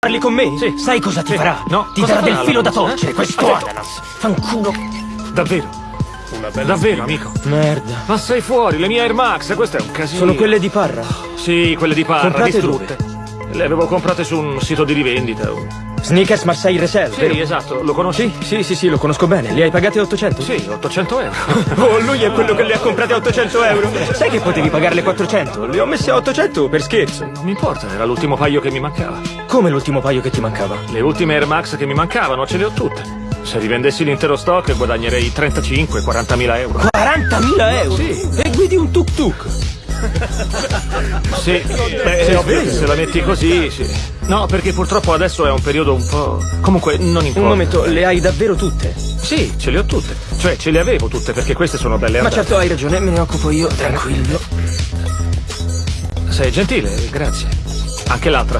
Parli con me? Sì. Sai cosa ti Sì. farà? No, Ti cosa darà del filo da l'Ananas, torcere, eh? questo ananas. Fanculo. Davvero? Una bella Davvero, amico? Merda. Ma sei fuori, le mie Air Max, questo è un casino. Sono quelle di Parra. Sì, quelle di Parra, Comprate distrutte. Le avevo comprate su un sito di rivendita. Sneakers Marseille Resell, Sì, vero? esatto, lo conosci? Sì, sì, sì, lo conosco bene. Li hai pagati a 800? Sì, 800 euro. Oh, lui è quello che le ha comprate a 800 euro. Sai che potevi pagarle 400? Le ho messe a 800 per scherzo. Non mi importa, era l'ultimo paio che mi mancava. Come l'ultimo paio che ti mancava? Le ultime Air Max che mi mancavano ce le ho tutte. Se rivendessi l'intero stock guadagnerei 35-40 mila euro. 40.000 euro? Sì. E guidi un tuk tuk? Sì, beh, ovvio sveglio? se la metti così, sì. No, perché purtroppo adesso è un periodo un po'... Comunque, non importa. Un momento, le hai davvero tutte? Sì, ce le ho tutte. Cioè, ce le avevo tutte perché queste sono belle Ma andate. certo hai ragione, me ne occupo io, tranquillo. Sei gentile, grazie. Anche l'altra.